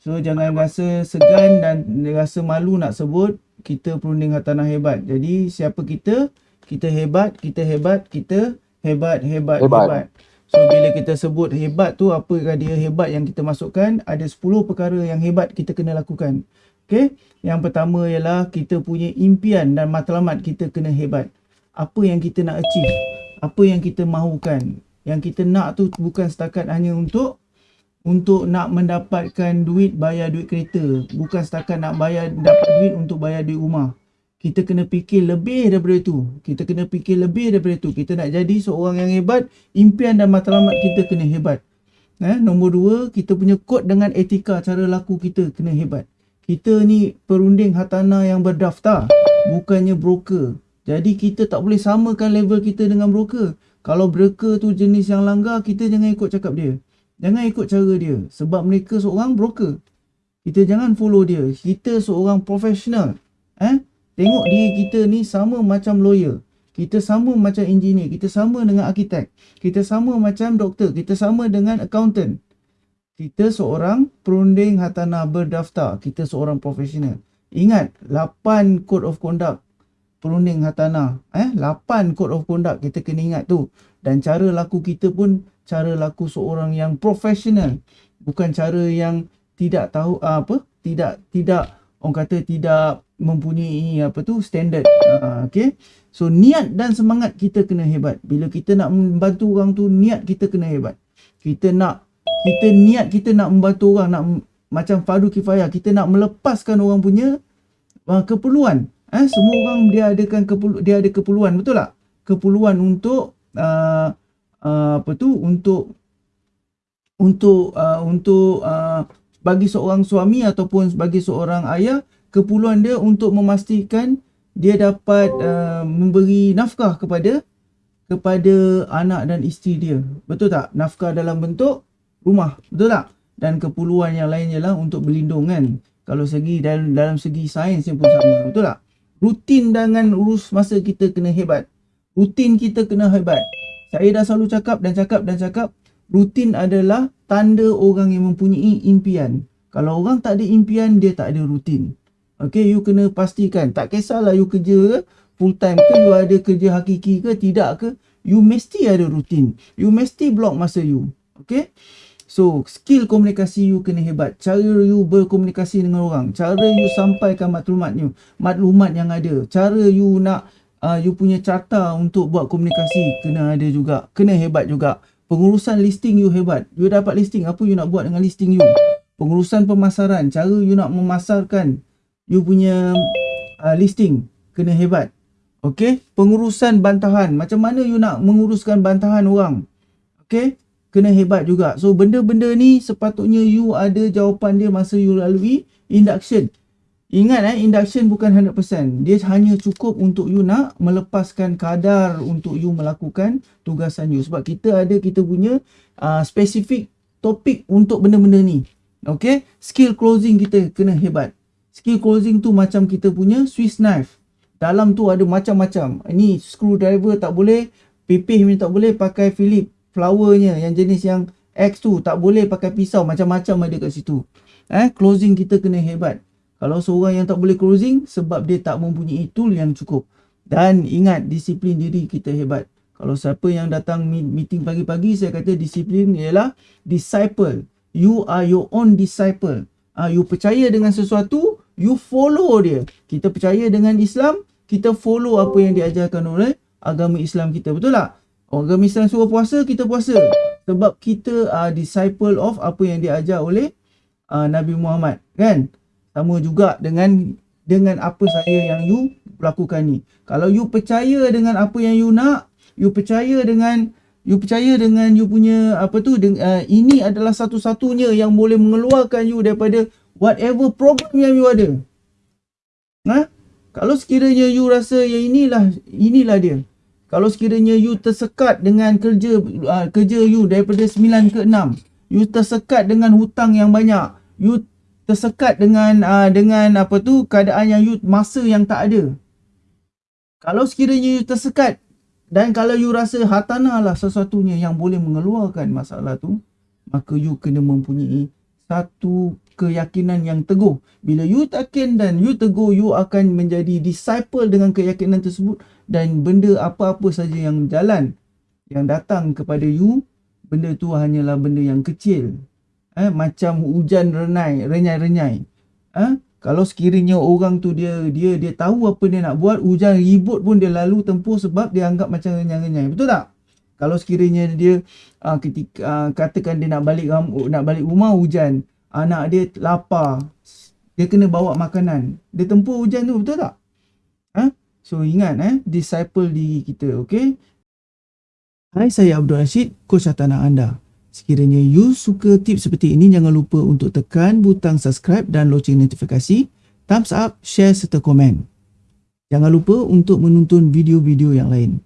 So jangan rasa segan dan rasa malu nak sebut kita perunding hartanah hebat. Jadi siapa kita? Kita hebat, kita hebat, kita hebat, hebat, hebat. hebat. So bila kita sebut hebat tu apakah dia hebat yang kita masukkan? Ada 10 perkara yang hebat kita kena lakukan. Okay? Yang pertama ialah kita punya impian dan matlamat kita kena hebat. Apa yang kita nak achieve? Apa yang kita mahukan? Yang kita nak tu bukan setakat hanya untuk untuk nak mendapatkan duit bayar duit kereta. Bukan setakat nak bayar dapat duit untuk bayar duit rumah. Kita kena fikir lebih daripada itu. Kita kena fikir lebih daripada itu. Kita nak jadi seorang yang hebat impian dan matlamat kita kena hebat. Eh nombor dua kita punya kod dengan etika cara laku kita kena hebat. Kita ni perunding hartanah yang berdaftar bukannya broker. Jadi kita tak boleh samakan level kita dengan broker. Kalau broker tu jenis yang langgar kita jangan ikut cakap dia Jangan ikut cara dia. Sebab mereka seorang broker. Kita jangan follow dia. Kita seorang profesional. Eh? Tengok diri kita ni sama macam lawyer. Kita sama macam engineer. Kita sama dengan arkitek. Kita sama macam doktor. Kita sama dengan accountant. Kita seorang perunding hartanah berdaftar. Kita seorang profesional. Ingat, 8 code of conduct perunding hartanah. Eh? 8 code of conduct kita kena ingat tu. Dan cara laku kita pun cara laku seorang yang profesional bukan cara yang tidak tahu uh, apa tidak tidak orang kata tidak mempunyai apa tu standard uh, okey so niat dan semangat kita kena hebat bila kita nak membantu orang tu niat kita kena hebat kita nak kita niat kita nak membantu orang nak macam fardu kifayah kita nak melepaskan orang punya uh, keperluan eh semua orang dia adakan keperlu, dia ada keperluan betul tak? Keperluan untuk uh, uh, apa tu? Untuk untuk uh, untuk uh, bagi seorang suami ataupun bagi seorang ayah keperluan dia untuk memastikan dia dapat uh, memberi nafkah kepada kepada anak dan isteri dia. Betul tak? Nafkah dalam bentuk rumah betul tak? Dan keperluan yang lain ialah untuk berlindung kan? Kalau segi dalam dalam segi sains yang pun sama betul tak rutin dengan urus masa kita kena hebat rutin kita kena hebat saya dah selalu cakap dan cakap dan cakap rutin adalah tanda orang yang mempunyai impian. Kalau orang tak ada impian, dia tak ada rutin. Okay, you kena pastikan. Tak kisahlah you kerja ke, full time ke, you ada kerja hakiki ke, tidak ke. You mesti ada rutin. You mesti block masa you. Okay. So, skill komunikasi you kena hebat. Cara you berkomunikasi dengan orang. Cara you sampaikan maklumat you. Maklumat yang ada. Cara you nak uh, you punya carta untuk buat komunikasi kena ada juga. Kena hebat juga. Pengurusan listing you hebat. You dapat listing, apa you nak buat dengan listing you? Pengurusan pemasaran, cara you nak memasarkan you punya uh, listing kena hebat. Okay, pengurusan bantahan. Macam mana you nak menguruskan bantahan orang? Okay, kena hebat juga. So, benda-benda ni sepatutnya you ada jawapan dia masa you lalui induction. Ingat eh, induction bukan 100%. Dia hanya cukup untuk you nak melepaskan kadar untuk you melakukan tugasan you. Sebab kita ada kita punya uh, spesifik topik untuk benda-benda ni. Okay. Skill closing kita kena hebat. Skill closing tu macam kita punya Swiss knife. Dalam tu ada macam-macam. Ini screwdriver tak boleh. Pipih ni tak boleh pakai Philip flowernya. Yang jenis yang X tu tak boleh pakai pisau. Macam-macam ada kat situ. Eh, closing kita kena hebat. Kalau seorang yang tak boleh closing sebab dia tak mempunyai tool yang cukup. Dan ingat disiplin diri kita hebat. Kalau siapa yang datang meeting pagi-pagi saya kata disiplin ialah disciple. You are your own disciple. Ah, you percaya dengan sesuatu, you follow dia. Kita percaya dengan Islam, kita follow apa yang diajarkan oleh agama Islam kita. Betul tak? Agama Islam suruh puasa, kita puasa. Sebab kita are disciple of apa yang diajar oleh uh, Nabi Muhammad. Kan? sama juga dengan dengan apa saya yang you lakukan ni. Kalau you percaya dengan apa yang you nak, you percaya dengan you percaya dengan you punya apa tu uh, ini adalah satu-satunya yang boleh mengeluarkan you daripada whatever problem yang you ada. Ha? Kalau sekiranya you rasa yang inilah inilah dia. Kalau sekiranya you tersekat dengan kerja uh, kerja you daripada 9 ke 6, you tersekat dengan hutang yang banyak, you tersekat dengan uh, dengan apa tu keadaan yang you masa yang tak ada. Kalau sekiranya you tersekat dan kalau you rasa hartanah lah sesuatunya yang boleh mengeluarkan masalah tu, maka you kena mempunyai satu keyakinan yang teguh. Bila you yakin dan you teguh, you akan menjadi disciple dengan keyakinan tersebut dan benda apa-apa saja yang jalan yang datang kepada you, benda tu hanyalah benda yang kecil. Eh, macam hujan renai, renyai-renyai. Eh, kalau sekiranya orang tu dia dia dia tahu apa dia nak buat, hujan ribut pun dia lalu tempuh sebab dia anggap macam renyai-renyai. Betul tak? Kalau sekiranya dia uh, ketika uh, katakan dia nak balik nak balik rumah hujan, anak dia lapar, dia kena bawa makanan. Dia tempuh hujan tu betul tak? Ha? So ingat eh disciple diri kita, okey? Hai saya Abdul Rashid, coach tanah anda. Sekiranya you suka tips seperti ini jangan lupa untuk tekan butang subscribe dan loceng notifikasi, thumbs up, share serta komen. Jangan lupa untuk menonton video-video yang lain.